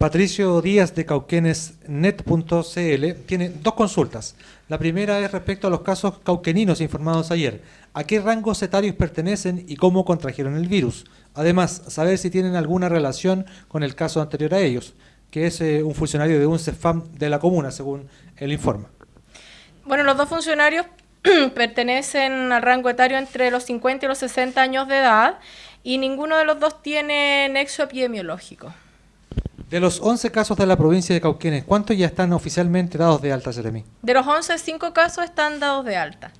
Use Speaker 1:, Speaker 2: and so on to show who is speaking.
Speaker 1: Patricio Díaz de cauquenesnet.cl tiene dos consultas. La primera es respecto a los casos cauqueninos informados ayer. ¿A qué rangos etarios pertenecen y cómo contrajeron el virus? Además, saber si tienen alguna relación con el caso anterior a ellos, que es eh, un funcionario de un CEFAM de la comuna, según el informe.
Speaker 2: Bueno, los dos funcionarios pertenecen al rango etario entre los 50 y los 60 años de edad y ninguno de los dos tiene nexo epidemiológico.
Speaker 1: De los 11 casos de la provincia de Cauquenes, ¿cuántos ya están oficialmente dados de alta, Jeremy?
Speaker 2: De los 11, 5 casos están dados de alta.